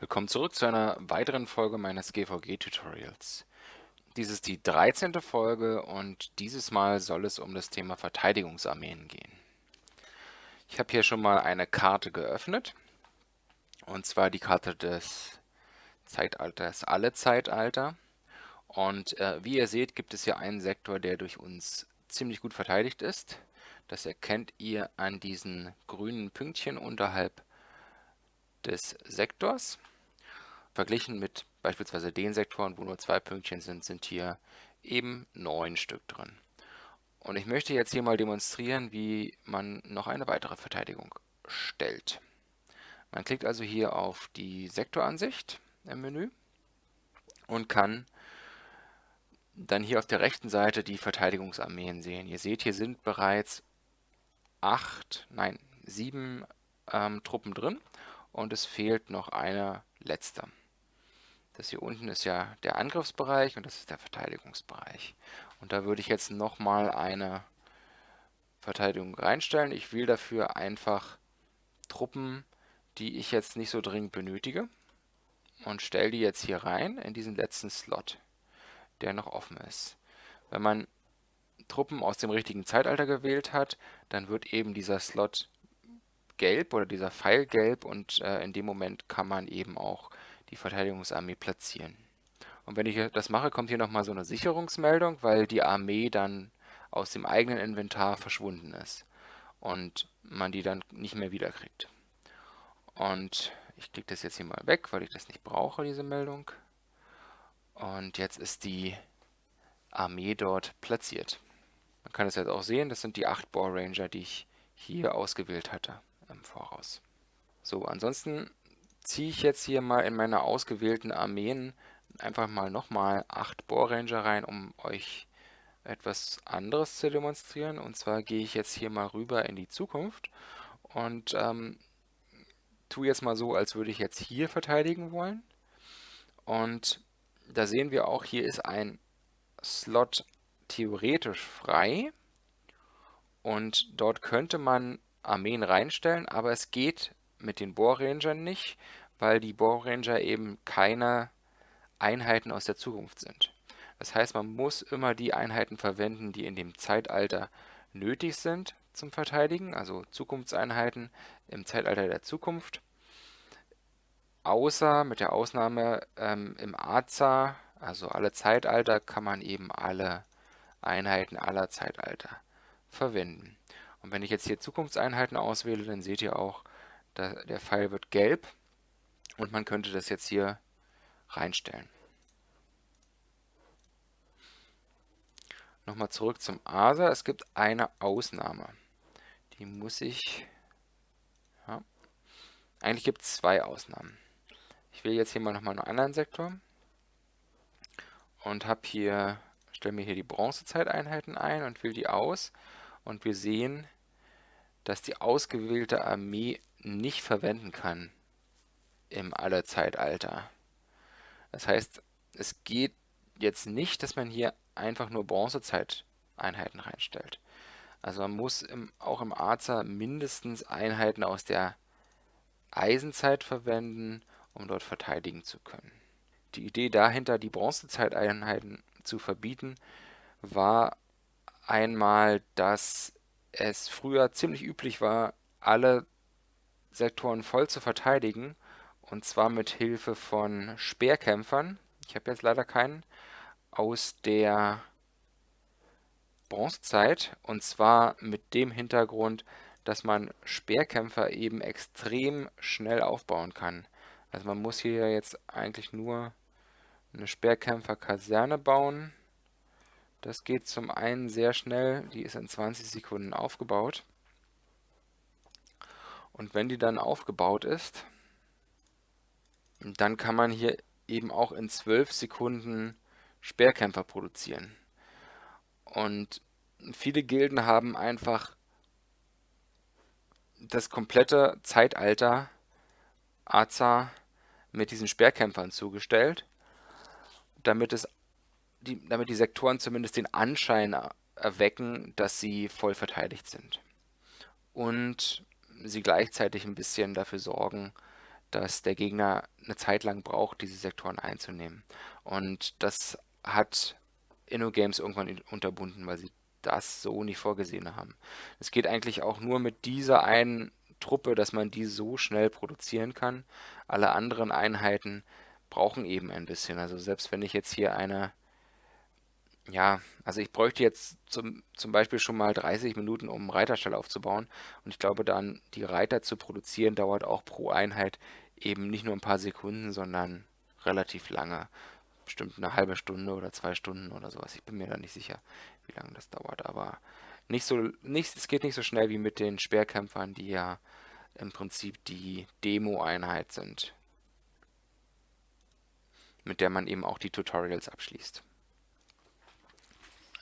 Willkommen zurück zu einer weiteren Folge meines GVG-Tutorials. Dies ist die 13. Folge und dieses Mal soll es um das Thema Verteidigungsarmeen gehen. Ich habe hier schon mal eine Karte geöffnet, und zwar die Karte des Zeitalters Alle Zeitalter. Und äh, wie ihr seht, gibt es hier einen Sektor, der durch uns ziemlich gut verteidigt ist. Das erkennt ihr an diesen grünen Pünktchen unterhalb des Sektors. Verglichen mit beispielsweise den Sektoren, wo nur zwei Pünktchen sind, sind hier eben neun Stück drin. Und ich möchte jetzt hier mal demonstrieren, wie man noch eine weitere Verteidigung stellt. Man klickt also hier auf die Sektoransicht im Menü und kann dann hier auf der rechten Seite die Verteidigungsarmeen sehen. Ihr seht, hier sind bereits acht, nein, sieben ähm, Truppen drin und es fehlt noch eine letzte. Das hier unten ist ja der Angriffsbereich und das ist der Verteidigungsbereich. Und da würde ich jetzt nochmal eine Verteidigung reinstellen. Ich wähle dafür einfach Truppen, die ich jetzt nicht so dringend benötige und stelle die jetzt hier rein in diesen letzten Slot, der noch offen ist. Wenn man Truppen aus dem richtigen Zeitalter gewählt hat, dann wird eben dieser Slot gelb oder dieser Pfeil gelb und äh, in dem Moment kann man eben auch die Verteidigungsarmee platzieren. Und wenn ich das mache, kommt hier nochmal so eine Sicherungsmeldung, weil die Armee dann aus dem eigenen Inventar verschwunden ist und man die dann nicht mehr wiederkriegt. Und ich klicke das jetzt hier mal weg, weil ich das nicht brauche, diese Meldung. Und jetzt ist die Armee dort platziert. Man kann es jetzt auch sehen, das sind die 8 Boar Ranger, die ich hier ausgewählt hatte im Voraus. So, ansonsten ziehe ich jetzt hier mal in meine ausgewählten Armeen einfach mal nochmal 8 Bohrranger rein, um euch etwas anderes zu demonstrieren. Und zwar gehe ich jetzt hier mal rüber in die Zukunft und ähm, tue jetzt mal so, als würde ich jetzt hier verteidigen wollen. Und da sehen wir auch, hier ist ein Slot theoretisch frei. Und dort könnte man Armeen reinstellen, aber es geht mit den Bohrrangern nicht, weil die Bohrranger eben keine Einheiten aus der Zukunft sind. Das heißt, man muss immer die Einheiten verwenden, die in dem Zeitalter nötig sind zum Verteidigen, also Zukunftseinheiten im Zeitalter der Zukunft. Außer mit der Ausnahme ähm, im Aza, also alle Zeitalter, kann man eben alle Einheiten aller Zeitalter verwenden. Und wenn ich jetzt hier Zukunftseinheiten auswähle, dann seht ihr auch, der Pfeil wird gelb und man könnte das jetzt hier reinstellen. Nochmal zurück zum ASA. Es gibt eine Ausnahme. Die muss ich... Ja, eigentlich gibt es zwei Ausnahmen. Ich wähle jetzt hier mal nochmal einen anderen Sektor und habe hier, stelle mir hier die Bronzezeiteinheiten ein und wähle die aus und wir sehen, dass die ausgewählte Armee nicht verwenden kann im Allerzeitalter. Das heißt, es geht jetzt nicht, dass man hier einfach nur Bronzezeiteinheiten reinstellt. Also man muss im, auch im Aza mindestens Einheiten aus der Eisenzeit verwenden, um dort verteidigen zu können. Die Idee dahinter, die Bronzezeiteinheiten zu verbieten, war einmal, dass es früher ziemlich üblich war, alle Sektoren voll zu verteidigen, und zwar mit Hilfe von Speerkämpfern. Ich habe jetzt leider keinen aus der Bronzezeit, und zwar mit dem Hintergrund, dass man Speerkämpfer eben extrem schnell aufbauen kann. Also man muss hier jetzt eigentlich nur eine Speerkämpferkaserne bauen das geht zum einen sehr schnell, die ist in 20 Sekunden aufgebaut. Und wenn die dann aufgebaut ist, dann kann man hier eben auch in 12 Sekunden Speerkämpfer produzieren. Und viele Gilden haben einfach das komplette Zeitalter Aza mit diesen Speerkämpfern zugestellt, damit es die, damit die Sektoren zumindest den Anschein erwecken, dass sie voll verteidigt sind. Und sie gleichzeitig ein bisschen dafür sorgen, dass der Gegner eine Zeit lang braucht, diese Sektoren einzunehmen. Und das hat InnoGames irgendwann unterbunden, weil sie das so nicht vorgesehen haben. Es geht eigentlich auch nur mit dieser einen Truppe, dass man die so schnell produzieren kann. Alle anderen Einheiten brauchen eben ein bisschen. Also selbst wenn ich jetzt hier eine, ja, also ich bräuchte jetzt zum, zum Beispiel schon mal 30 Minuten, um einen Reiterstall aufzubauen. Und ich glaube dann, die Reiter zu produzieren, dauert auch pro Einheit eben nicht nur ein paar Sekunden, sondern relativ lange. Bestimmt eine halbe Stunde oder zwei Stunden oder sowas. Ich bin mir da nicht sicher, wie lange das dauert. Aber nicht so, nicht, es geht nicht so schnell wie mit den Speerkämpfern, die ja im Prinzip die Demo-Einheit sind, mit der man eben auch die Tutorials abschließt.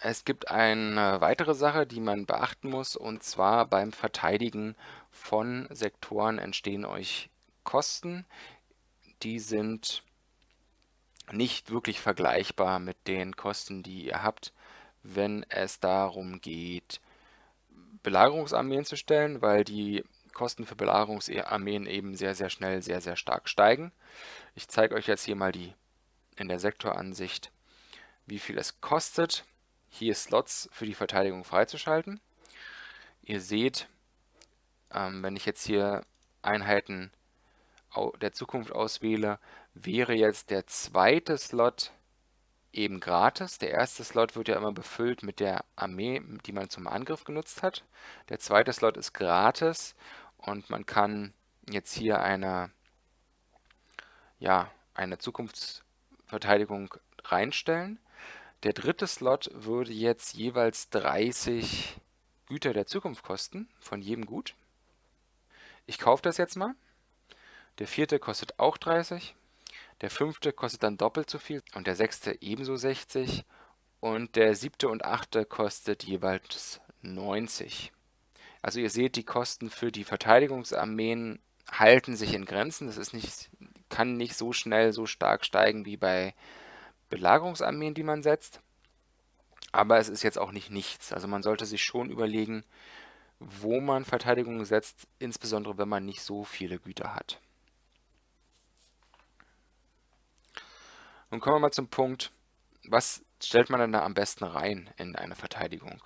Es gibt eine weitere Sache, die man beachten muss, und zwar beim Verteidigen von Sektoren entstehen euch Kosten. Die sind nicht wirklich vergleichbar mit den Kosten, die ihr habt, wenn es darum geht, Belagerungsarmeen zu stellen, weil die Kosten für Belagerungsarmeen eben sehr, sehr schnell sehr, sehr stark steigen. Ich zeige euch jetzt hier mal die in der Sektoransicht, wie viel es kostet, hier Slots für die Verteidigung freizuschalten. Ihr seht, ähm, wenn ich jetzt hier Einheiten der Zukunft auswähle, wäre jetzt der zweite Slot eben gratis. Der erste Slot wird ja immer befüllt mit der Armee, die man zum Angriff genutzt hat. Der zweite Slot ist gratis und man kann jetzt hier eine, ja, eine Zukunftsverteidigung reinstellen. Der dritte Slot würde jetzt jeweils 30 Güter der Zukunft kosten, von jedem Gut. Ich kaufe das jetzt mal. Der vierte kostet auch 30. Der fünfte kostet dann doppelt so viel und der sechste ebenso 60 und der siebte und achte kostet jeweils 90. Also ihr seht, die Kosten für die Verteidigungsarmeen halten sich in Grenzen. Das ist nicht, kann nicht so schnell, so stark steigen wie bei Belagerungsarmeen, die man setzt. Aber es ist jetzt auch nicht nichts. Also man sollte sich schon überlegen, wo man Verteidigungen setzt, insbesondere wenn man nicht so viele Güter hat. Nun kommen wir mal zum Punkt, was stellt man denn da am besten rein in eine Verteidigung?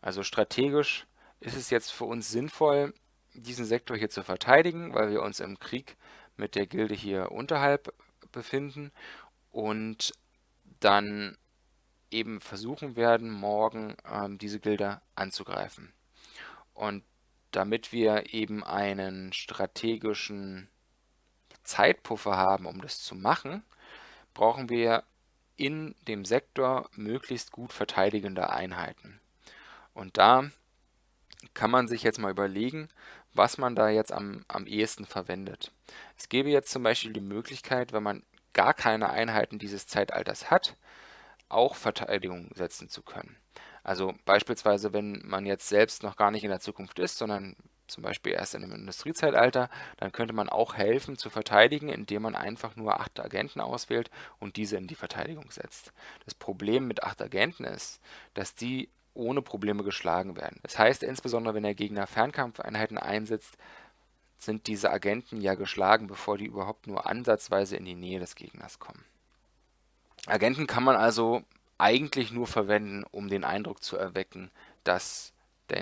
Also strategisch ist es jetzt für uns sinnvoll, diesen Sektor hier zu verteidigen, weil wir uns im Krieg mit der Gilde hier unterhalb befinden und dann eben versuchen werden, morgen ähm, diese Gilde anzugreifen. Und damit wir eben einen strategischen Zeitpuffer haben, um das zu machen, brauchen wir in dem Sektor möglichst gut verteidigende Einheiten. Und da kann man sich jetzt mal überlegen, was man da jetzt am, am ehesten verwendet. Es gäbe jetzt zum Beispiel die Möglichkeit, wenn man gar keine Einheiten dieses Zeitalters hat, auch Verteidigung setzen zu können. Also beispielsweise, wenn man jetzt selbst noch gar nicht in der Zukunft ist, sondern zum Beispiel erst in dem Industriezeitalter, dann könnte man auch helfen zu verteidigen, indem man einfach nur acht Agenten auswählt und diese in die Verteidigung setzt. Das Problem mit acht Agenten ist, dass die ohne Probleme geschlagen werden. Das heißt, insbesondere wenn der Gegner Fernkampfeinheiten einsetzt, sind diese Agenten ja geschlagen, bevor die überhaupt nur ansatzweise in die Nähe des Gegners kommen. Agenten kann man also eigentlich nur verwenden, um den Eindruck zu erwecken, dass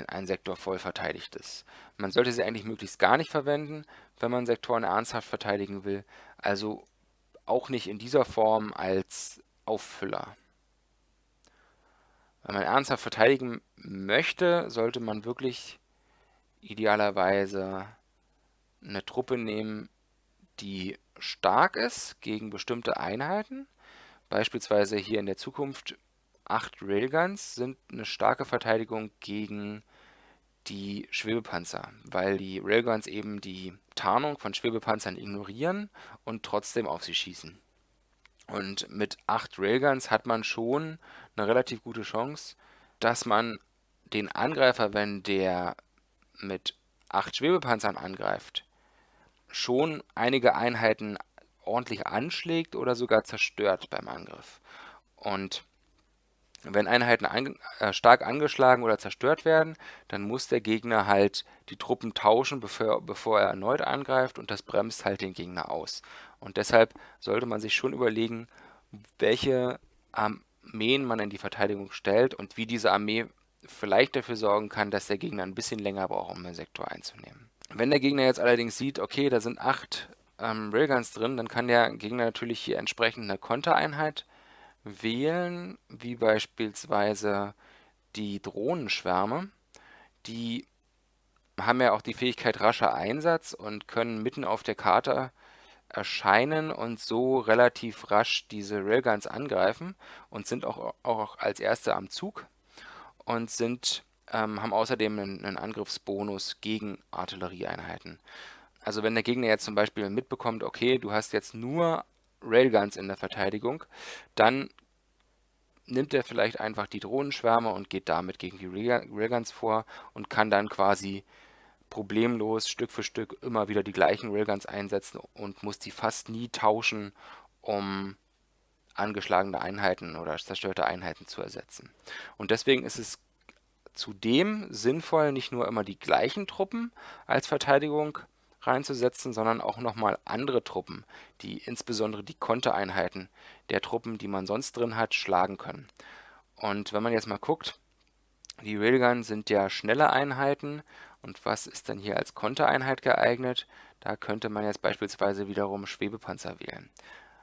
ein Sektor voll verteidigt ist. Man sollte sie eigentlich möglichst gar nicht verwenden, wenn man Sektoren ernsthaft verteidigen will, also auch nicht in dieser Form als Auffüller. Wenn man ernsthaft verteidigen möchte, sollte man wirklich idealerweise eine Truppe nehmen, die stark ist gegen bestimmte Einheiten. Beispielsweise hier in der Zukunft acht Railguns sind eine starke Verteidigung gegen die Schwebepanzer, weil die Railguns eben die Tarnung von Schwebepanzern ignorieren und trotzdem auf sie schießen. Und mit acht Railguns hat man schon eine relativ gute Chance, dass man den Angreifer, wenn der mit acht Schwebepanzern angreift, schon einige Einheiten ordentlich anschlägt oder sogar zerstört beim Angriff. Und Wenn Einheiten an, äh, stark angeschlagen oder zerstört werden, dann muss der Gegner halt die Truppen tauschen, bevor, bevor er erneut angreift und das bremst halt den Gegner aus. Und deshalb sollte man sich schon überlegen, welche Armeen man in die Verteidigung stellt und wie diese Armee vielleicht dafür sorgen kann, dass der Gegner ein bisschen länger braucht, um den Sektor einzunehmen. Wenn der Gegner jetzt allerdings sieht, okay, da sind acht ähm, Railguns drin, dann kann der Gegner natürlich hier entsprechend eine Kontereinheit wählen, wie beispielsweise die Drohnenschwärme. Die haben ja auch die Fähigkeit rascher Einsatz und können mitten auf der Karte erscheinen und so relativ rasch diese Railguns angreifen und sind auch, auch als erste am Zug und sind, ähm, haben außerdem einen, einen Angriffsbonus gegen Artillerieeinheiten. Also wenn der Gegner jetzt zum Beispiel mitbekommt, okay, du hast jetzt nur Railguns in der Verteidigung, dann nimmt er vielleicht einfach die Drohnenschwärme und geht damit gegen die Railguns vor und kann dann quasi problemlos Stück für Stück immer wieder die gleichen Railguns einsetzen und muss die fast nie tauschen, um angeschlagene Einheiten oder zerstörte Einheiten zu ersetzen. Und deswegen ist es zudem sinnvoll, nicht nur immer die gleichen Truppen als Verteidigung reinzusetzen, sondern auch nochmal andere Truppen, die insbesondere die Kontereinheiten der Truppen, die man sonst drin hat, schlagen können. Und wenn man jetzt mal guckt, die Railgun sind ja schnelle Einheiten und was ist denn hier als Kontereinheit geeignet? Da könnte man jetzt beispielsweise wiederum Schwebepanzer wählen.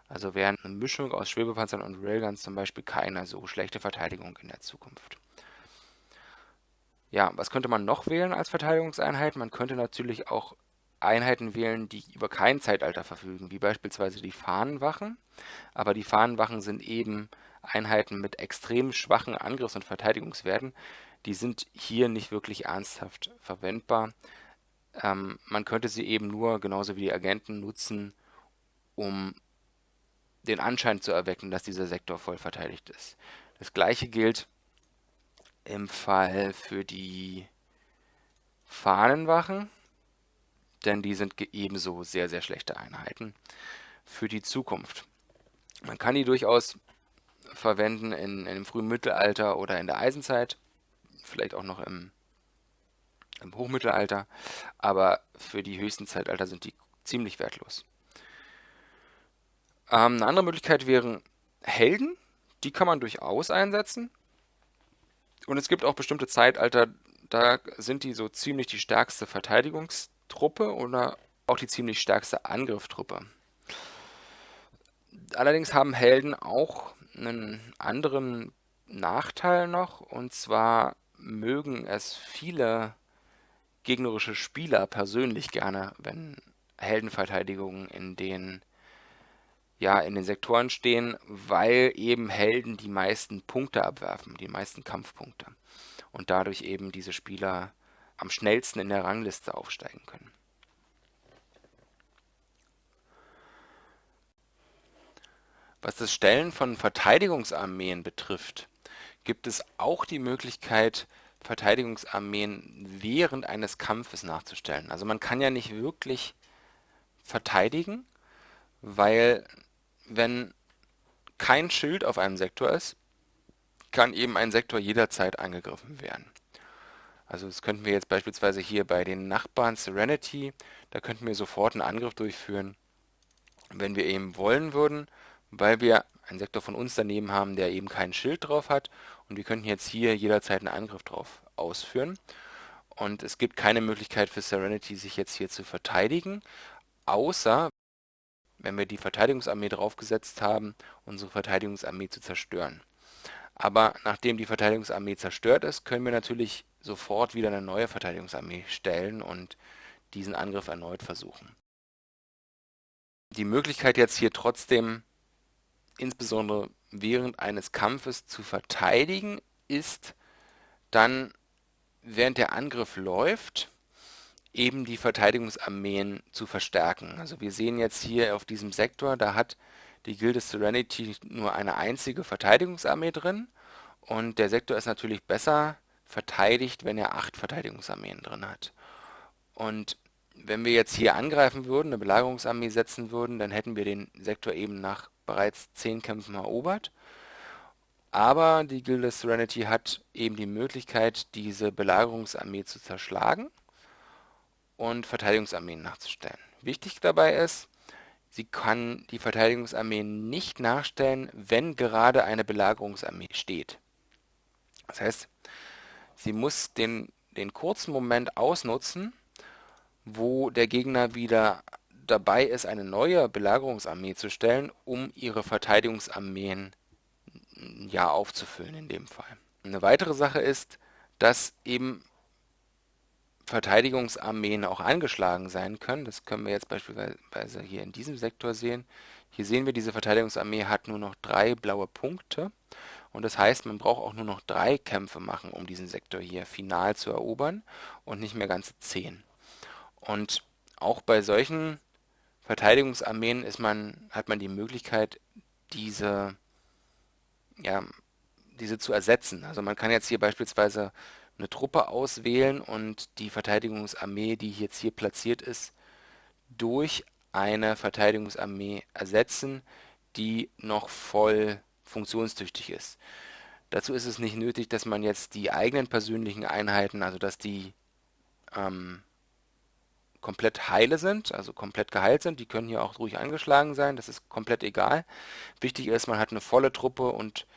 Also wäre eine Mischung aus Schwebepanzern und Railguns zum Beispiel keine so schlechte Verteidigung in der Zukunft. Ja, was könnte man noch wählen als Verteidigungseinheit? Man könnte natürlich auch Einheiten wählen, die über kein Zeitalter verfügen, wie beispielsweise die Fahnenwachen. Aber die Fahnenwachen sind eben Einheiten mit extrem schwachen Angriffs- und Verteidigungswerten. Die sind hier nicht wirklich ernsthaft verwendbar. Ähm, man könnte sie eben nur, genauso wie die Agenten, nutzen, um den Anschein zu erwecken, dass dieser Sektor voll verteidigt ist. Das gleiche gilt im Fall für die Fahnenwachen denn die sind ebenso sehr, sehr schlechte Einheiten für die Zukunft. Man kann die durchaus verwenden in, in dem frühen Mittelalter oder in der Eisenzeit, vielleicht auch noch im, im Hochmittelalter, aber für die höchsten Zeitalter sind die ziemlich wertlos. Ähm, eine andere Möglichkeit wären Helden, die kann man durchaus einsetzen. Und es gibt auch bestimmte Zeitalter, da sind die so ziemlich die stärkste Verteidigungs- Truppe oder auch die ziemlich stärkste Angriffstruppe. Allerdings haben Helden auch einen anderen Nachteil noch, und zwar mögen es viele gegnerische Spieler persönlich gerne, wenn Heldenverteidigungen in den ja, in den Sektoren stehen, weil eben Helden die meisten Punkte abwerfen, die meisten Kampfpunkte. Und dadurch eben diese Spieler am schnellsten in der Rangliste aufsteigen können. Was das Stellen von Verteidigungsarmeen betrifft, gibt es auch die Möglichkeit, Verteidigungsarmeen während eines Kampfes nachzustellen. Also man kann ja nicht wirklich verteidigen, weil wenn kein Schild auf einem Sektor ist, kann eben ein Sektor jederzeit angegriffen werden. Also das könnten wir jetzt beispielsweise hier bei den Nachbarn Serenity, da könnten wir sofort einen Angriff durchführen, wenn wir eben wollen würden, weil wir einen Sektor von uns daneben haben, der eben kein Schild drauf hat und wir könnten jetzt hier jederzeit einen Angriff drauf ausführen. Und es gibt keine Möglichkeit für Serenity, sich jetzt hier zu verteidigen, außer wenn wir die Verteidigungsarmee draufgesetzt haben, unsere Verteidigungsarmee zu zerstören. Aber nachdem die Verteidigungsarmee zerstört ist, können wir natürlich sofort wieder eine neue Verteidigungsarmee stellen und diesen Angriff erneut versuchen. Die Möglichkeit jetzt hier trotzdem, insbesondere während eines Kampfes zu verteidigen, ist dann, während der Angriff läuft, eben die Verteidigungsarmeen zu verstärken. Also wir sehen jetzt hier auf diesem Sektor, da hat die Gilde Serenity nur eine einzige Verteidigungsarmee drin und der Sektor ist natürlich besser verteidigt, wenn er acht Verteidigungsarmeen drin hat. Und wenn wir jetzt hier angreifen würden, eine Belagerungsarmee setzen würden, dann hätten wir den Sektor eben nach bereits zehn Kämpfen erobert. aber die Gilde Serenity hat eben die Möglichkeit, diese Belagerungsarmee zu zerschlagen und Verteidigungsarmeen nachzustellen. Wichtig dabei ist, sie kann die Verteidigungsarmee nicht nachstellen, wenn gerade eine Belagerungsarmee steht. Das heißt, sie muss den, den kurzen Moment ausnutzen, wo der Gegner wieder dabei ist, eine neue Belagerungsarmee zu stellen, um ihre Verteidigungsarmeen ja aufzufüllen in dem Fall. Eine weitere Sache ist, dass eben Verteidigungsarmeen auch angeschlagen sein können. Das können wir jetzt beispielsweise hier in diesem Sektor sehen. Hier sehen wir, diese Verteidigungsarmee hat nur noch drei blaue Punkte. Und das heißt, man braucht auch nur noch drei Kämpfe machen, um diesen Sektor hier final zu erobern und nicht mehr ganze zehn. Und auch bei solchen Verteidigungsarmeen ist man, hat man die Möglichkeit, diese, ja, diese zu ersetzen. Also man kann jetzt hier beispielsweise eine Truppe auswählen und die Verteidigungsarmee, die jetzt hier platziert ist, durch eine Verteidigungsarmee ersetzen, die noch voll funktionstüchtig ist. Dazu ist es nicht nötig, dass man jetzt die eigenen persönlichen Einheiten, also dass die ähm, komplett heile sind, also komplett geheilt sind. Die können hier auch ruhig angeschlagen sein, das ist komplett egal. Wichtig ist, man hat eine volle Truppe und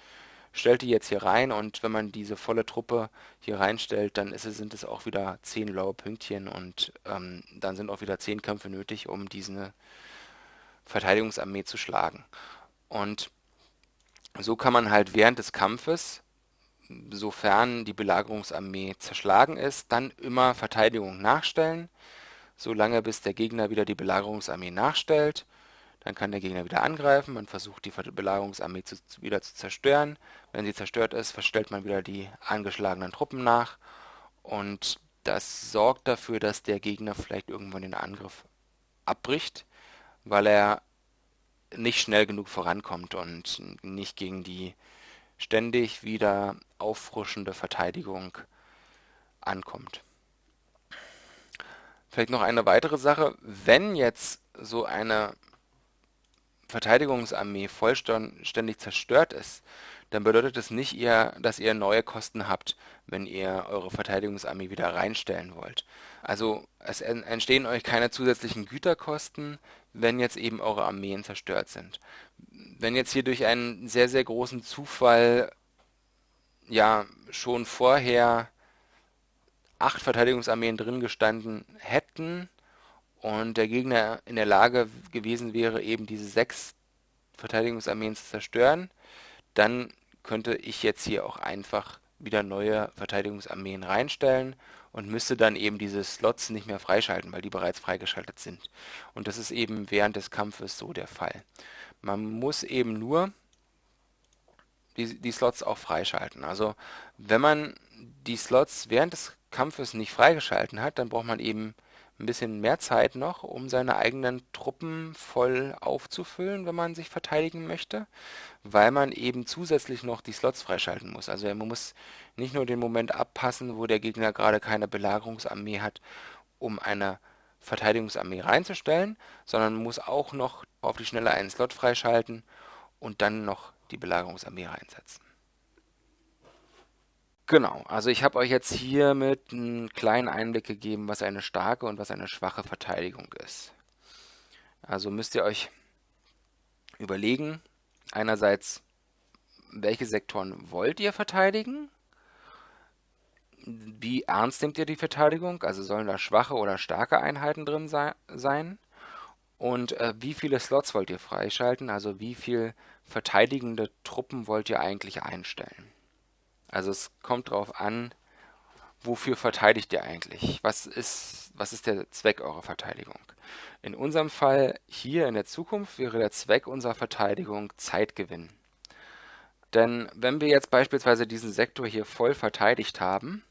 stellt die jetzt hier rein und wenn man diese volle Truppe hier reinstellt, dann es, sind es auch wieder 10 blaue Pünktchen und ähm, dann sind auch wieder 10 Kämpfe nötig, um diese Verteidigungsarmee zu schlagen. Und so kann man halt während des Kampfes, sofern die Belagerungsarmee zerschlagen ist, dann immer Verteidigung nachstellen, solange bis der Gegner wieder die Belagerungsarmee nachstellt dann kann der Gegner wieder angreifen, man versucht die Belagerungsarmee zu, wieder zu zerstören. Wenn sie zerstört ist, verstellt man wieder die angeschlagenen Truppen nach. Und das sorgt dafür, dass der Gegner vielleicht irgendwann den Angriff abbricht, weil er nicht schnell genug vorankommt und nicht gegen die ständig wieder auffrischende Verteidigung ankommt. Vielleicht noch eine weitere Sache, wenn jetzt so eine Verteidigungsarmee vollständig zerstört ist, dann bedeutet das nicht, ihr, dass ihr neue Kosten habt, wenn ihr eure Verteidigungsarmee wieder reinstellen wollt. Also es entstehen euch keine zusätzlichen Güterkosten, wenn jetzt eben eure Armeen zerstört sind. Wenn jetzt hier durch einen sehr, sehr großen Zufall ja schon vorher acht Verteidigungsarmeen drin gestanden hätten, und der Gegner in der Lage gewesen wäre, eben diese sechs Verteidigungsarmeen zu zerstören, dann könnte ich jetzt hier auch einfach wieder neue Verteidigungsarmeen reinstellen und müsste dann eben diese Slots nicht mehr freischalten, weil die bereits freigeschaltet sind. Und das ist eben während des Kampfes so der Fall. Man muss eben nur die, die Slots auch freischalten. Also wenn man die Slots während des Kampfes nicht freigeschalten hat, dann braucht man eben ein bisschen mehr Zeit noch, um seine eigenen Truppen voll aufzufüllen, wenn man sich verteidigen möchte, weil man eben zusätzlich noch die Slots freischalten muss. Also man muss nicht nur den Moment abpassen, wo der Gegner gerade keine Belagerungsarmee hat, um eine Verteidigungsarmee reinzustellen, sondern muss auch noch auf die Schnelle einen Slot freischalten und dann noch die Belagerungsarmee reinsetzen. Genau, also ich habe euch jetzt hiermit einen kleinen Einblick gegeben, was eine starke und was eine schwache Verteidigung ist. Also müsst ihr euch überlegen, einerseits, welche Sektoren wollt ihr verteidigen? Wie ernst nehmt ihr die Verteidigung? Also sollen da schwache oder starke Einheiten drin sein? Und äh, wie viele Slots wollt ihr freischalten? Also wie viele verteidigende Truppen wollt ihr eigentlich einstellen? Also es kommt darauf an, wofür verteidigt ihr eigentlich? Was ist, was ist der Zweck eurer Verteidigung? In unserem Fall hier in der Zukunft wäre der Zweck unserer Verteidigung Zeitgewinn. Denn wenn wir jetzt beispielsweise diesen Sektor hier voll verteidigt haben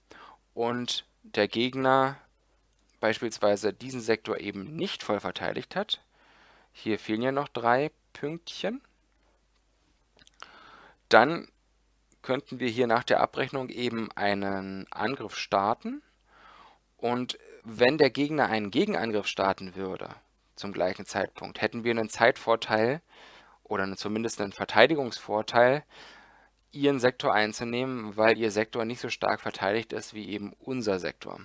und der Gegner beispielsweise diesen Sektor eben nicht voll verteidigt hat, hier fehlen ja noch drei Pünktchen, dann könnten wir hier nach der Abrechnung eben einen Angriff starten. Und wenn der Gegner einen Gegenangriff starten würde, zum gleichen Zeitpunkt, hätten wir einen Zeitvorteil oder zumindest einen Verteidigungsvorteil, ihren Sektor einzunehmen, weil ihr Sektor nicht so stark verteidigt ist wie eben unser Sektor.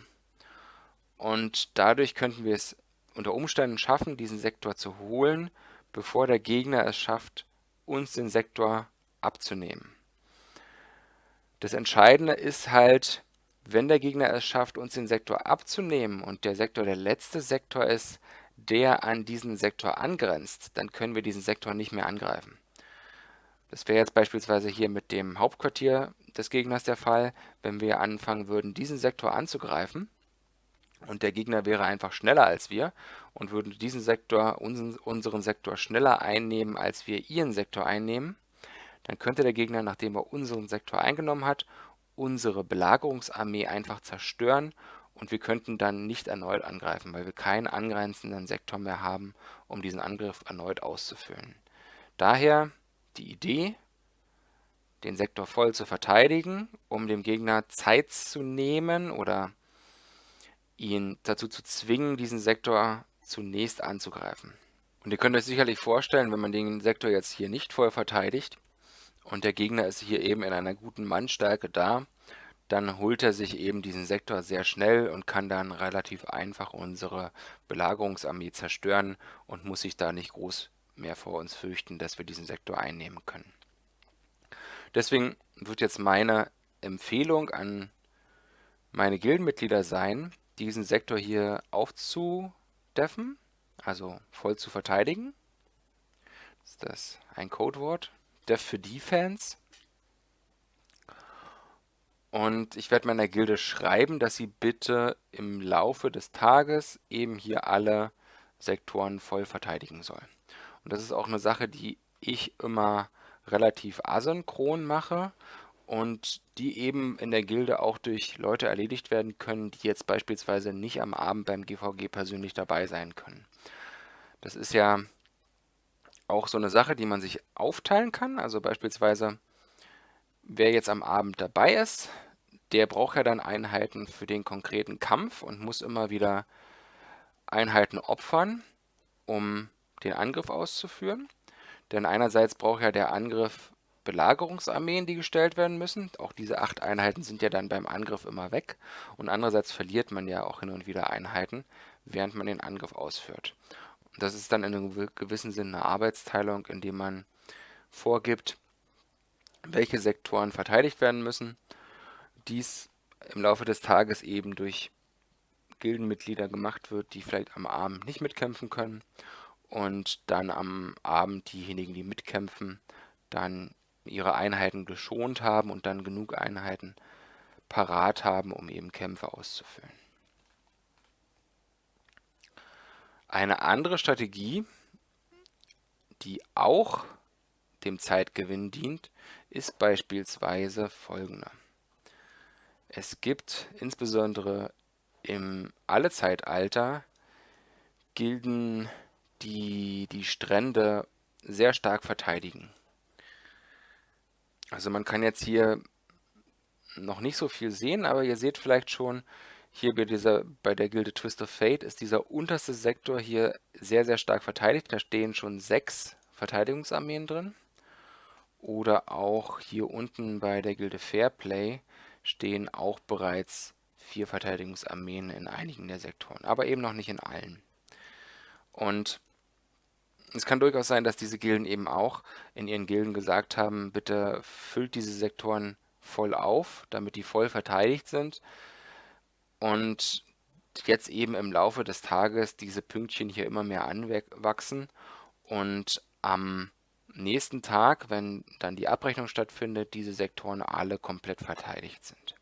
Und dadurch könnten wir es unter Umständen schaffen, diesen Sektor zu holen, bevor der Gegner es schafft, uns den Sektor abzunehmen. Das Entscheidende ist halt, wenn der Gegner es schafft, uns den Sektor abzunehmen und der Sektor der letzte Sektor ist, der an diesen Sektor angrenzt, dann können wir diesen Sektor nicht mehr angreifen. Das wäre jetzt beispielsweise hier mit dem Hauptquartier des Gegners der Fall, wenn wir anfangen würden, diesen Sektor anzugreifen und der Gegner wäre einfach schneller als wir und würde diesen Sektor, unseren, unseren Sektor schneller einnehmen, als wir ihren Sektor einnehmen, dann könnte der Gegner, nachdem er unseren Sektor eingenommen hat, unsere Belagerungsarmee einfach zerstören und wir könnten dann nicht erneut angreifen, weil wir keinen angrenzenden Sektor mehr haben, um diesen Angriff erneut auszuführen. Daher die Idee, den Sektor voll zu verteidigen, um dem Gegner Zeit zu nehmen oder ihn dazu zu zwingen, diesen Sektor zunächst anzugreifen. Und ihr könnt euch sicherlich vorstellen, wenn man den Sektor jetzt hier nicht voll verteidigt und der Gegner ist hier eben in einer guten Mannstärke da, dann holt er sich eben diesen Sektor sehr schnell und kann dann relativ einfach unsere Belagerungsarmee zerstören und muss sich da nicht groß mehr vor uns fürchten, dass wir diesen Sektor einnehmen können. Deswegen wird jetzt meine Empfehlung an meine Gildenmitglieder sein, diesen Sektor hier aufzudeffen, also voll zu verteidigen. Ist das ein Codewort. Def für Defense. Und ich werde meiner Gilde schreiben, dass sie bitte im Laufe des Tages eben hier alle Sektoren voll verteidigen soll. Und das ist auch eine Sache, die ich immer relativ asynchron mache und die eben in der Gilde auch durch Leute erledigt werden können, die jetzt beispielsweise nicht am Abend beim GVG persönlich dabei sein können. Das ist ja auch so eine Sache, die man sich aufteilen kann. Also beispielsweise, wer jetzt am Abend dabei ist, der braucht ja dann Einheiten für den konkreten Kampf und muss immer wieder Einheiten opfern, um den Angriff auszuführen. Denn einerseits braucht ja der Angriff Belagerungsarmeen, die gestellt werden müssen. Auch diese acht Einheiten sind ja dann beim Angriff immer weg. Und andererseits verliert man ja auch hin und wieder Einheiten, während man den Angriff ausführt. Das ist dann in einem gewissen Sinne eine Arbeitsteilung, indem man vorgibt, welche Sektoren verteidigt werden müssen. Dies im Laufe des Tages eben durch Gildenmitglieder gemacht wird, die vielleicht am Abend nicht mitkämpfen können und dann am Abend diejenigen, die mitkämpfen, dann ihre Einheiten geschont haben und dann genug Einheiten parat haben, um eben Kämpfe auszuführen. Eine andere Strategie, die auch dem Zeitgewinn dient, ist beispielsweise folgende. Es gibt insbesondere im Allezeitalter Gilden, die die Strände sehr stark verteidigen. Also man kann jetzt hier noch nicht so viel sehen, aber ihr seht vielleicht schon, hier bei, dieser, bei der Gilde Twist of Fate ist dieser unterste Sektor hier sehr, sehr stark verteidigt. Da stehen schon sechs Verteidigungsarmeen drin. Oder auch hier unten bei der Gilde Fairplay stehen auch bereits vier Verteidigungsarmeen in einigen der Sektoren, aber eben noch nicht in allen. Und es kann durchaus sein, dass diese Gilden eben auch in ihren Gilden gesagt haben, bitte füllt diese Sektoren voll auf, damit die voll verteidigt sind. Und jetzt eben im Laufe des Tages diese Pünktchen hier immer mehr anwachsen und am nächsten Tag, wenn dann die Abrechnung stattfindet, diese Sektoren alle komplett verteidigt sind.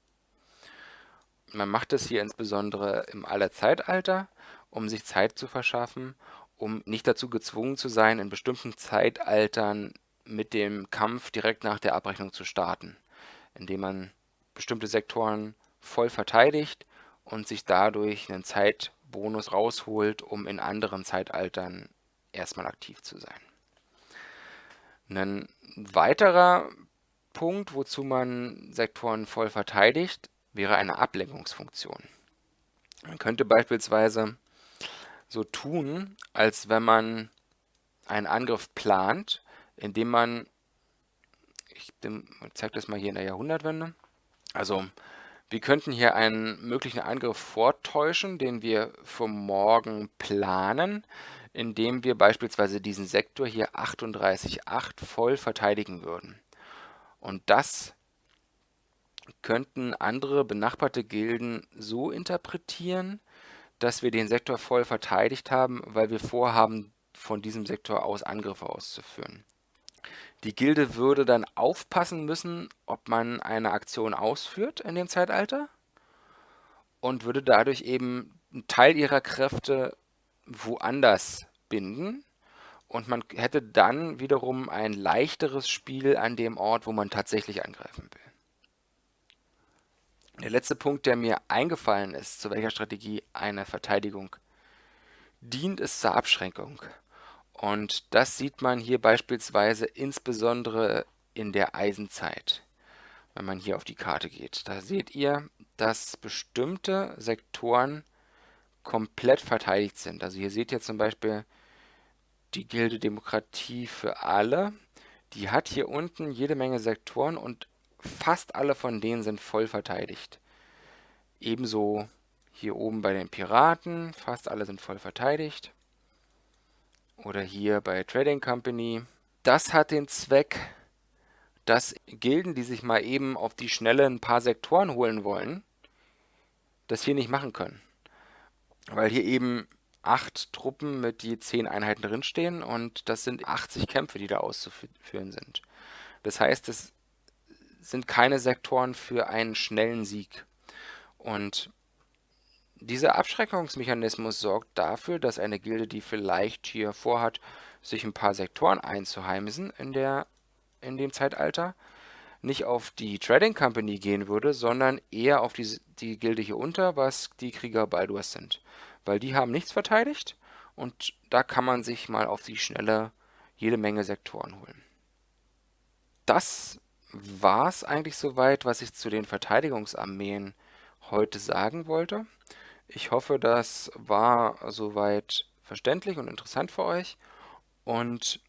Man macht das hier insbesondere im Allerzeitalter, um sich Zeit zu verschaffen um nicht dazu gezwungen zu sein, in bestimmten Zeitaltern mit dem Kampf direkt nach der Abrechnung zu starten, indem man bestimmte Sektoren voll verteidigt und sich dadurch einen Zeitbonus rausholt, um in anderen Zeitaltern erstmal aktiv zu sein. Ein weiterer Punkt, wozu man Sektoren voll verteidigt, wäre eine Ablenkungsfunktion. Man könnte beispielsweise so tun, als wenn man einen Angriff plant, indem man Ich zeige das mal hier in der Jahrhundertwende. Also wir könnten hier einen möglichen Angriff vortäuschen, den wir für morgen planen, indem wir beispielsweise diesen Sektor hier 38.8 voll verteidigen würden. Und das könnten andere benachbarte Gilden so interpretieren, dass wir den Sektor voll verteidigt haben, weil wir vorhaben, von diesem Sektor aus Angriffe auszuführen. Die Gilde würde dann aufpassen müssen, ob man eine Aktion ausführt in dem Zeitalter und würde dadurch eben einen Teil ihrer Kräfte woanders binden und man hätte dann wiederum ein leichteres Spiel an dem Ort, wo man tatsächlich angreifen will. Der letzte Punkt, der mir eingefallen ist, zu welcher Strategie eine Verteidigung dient, ist zur Abschränkung. Und das sieht man hier beispielsweise insbesondere in der Eisenzeit, wenn man hier auf die Karte geht. Da seht ihr, dass bestimmte Sektoren komplett verteidigt sind. Also hier seht ihr zum Beispiel die Gilde Demokratie für alle. Die hat hier unten jede Menge Sektoren und fast alle von denen sind voll verteidigt. Ebenso hier oben bei den Piraten, fast alle sind voll verteidigt. Oder hier bei Trading Company. Das hat den Zweck, dass Gilden, die sich mal eben auf die Schnelle ein paar Sektoren holen wollen, das hier nicht machen können. Weil hier eben acht Truppen mit je zehn Einheiten drinstehen und das sind 80 Kämpfe, die da auszuführen sind. Das heißt, es sind keine Sektoren für einen schnellen Sieg. Und dieser Abschreckungsmechanismus sorgt dafür, dass eine Gilde, die vielleicht hier vorhat, sich ein paar Sektoren einzuheimsen in, der, in dem Zeitalter, nicht auf die Trading Company gehen würde, sondern eher auf die, die Gilde hier unter, was die Krieger Baldurs sind. Weil die haben nichts verteidigt und da kann man sich mal auf die Schnelle jede Menge Sektoren holen. Das war es eigentlich soweit, was ich zu den Verteidigungsarmeen heute sagen wollte. Ich hoffe, das war soweit verständlich und interessant für euch. Und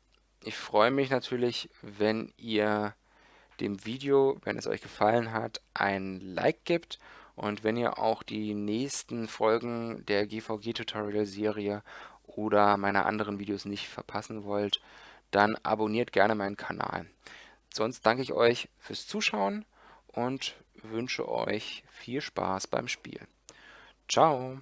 ich freue mich natürlich, wenn ihr dem Video, wenn es euch gefallen hat, ein Like gibt und wenn ihr auch die nächsten Folgen der GVG-Tutorial-Serie oder meiner anderen Videos nicht verpassen wollt, dann abonniert gerne meinen Kanal. Sonst danke ich euch fürs Zuschauen und wünsche euch viel Spaß beim Spiel. Ciao!